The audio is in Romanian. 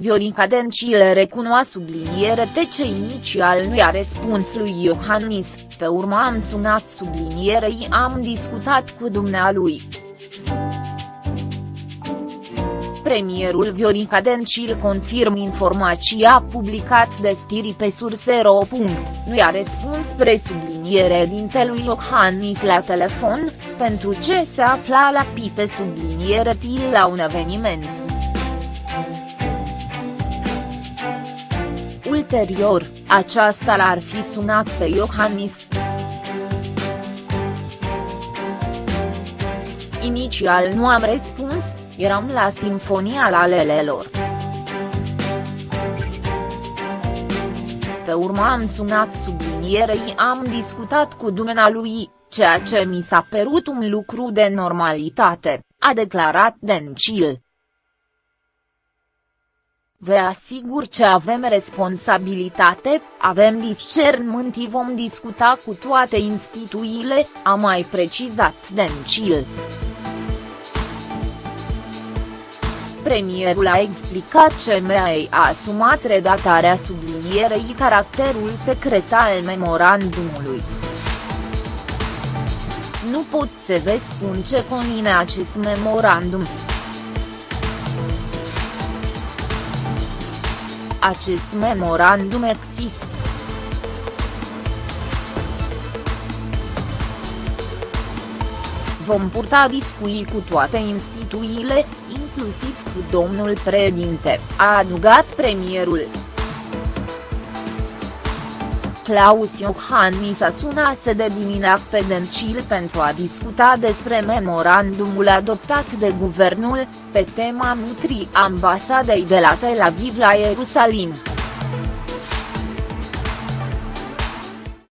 Viorica Dencil recunoa subliniere ce inițial nu i-a răspuns lui Iohannis, pe urmă am sunat sublinierei am discutat cu dumnealui. Premierul Viorica Dencil confirm informația publicat de stiri pe surse.ro. Nu i-a răspuns presubliniere dintelui Iohannis la telefon, pentru ce se afla la pite subliniere til la un eveniment. Ulterior, aceasta l-ar fi sunat pe Iohannis. Inițial nu am răspuns, eram la Sinfonia la Lelelor. Pe urmă am sunat sublinierei am discutat cu dumnealui, ceea ce mi s-a părut un lucru de normalitate, a declarat Dencil. Vă asigur că avem responsabilitate, avem discernământ și vom discuta cu toate instituțiile, a mai precizat Dencil. Premierul a explicat ce MEA a asumat redactarea sublinierei caracterul secret al memorandumului. Nu pot să vă spun ce conține acest memorandum. Acest memorandum există. Vom purta discuții cu toate instituțiile, inclusiv cu domnul președinte, a adugat premierul. Claus Iohannis a sunat de dimineață pe Dencil pentru a discuta despre memorandumul adoptat de guvernul, pe tema nutrii ambasadei de la Tel Aviv la Ierusalim.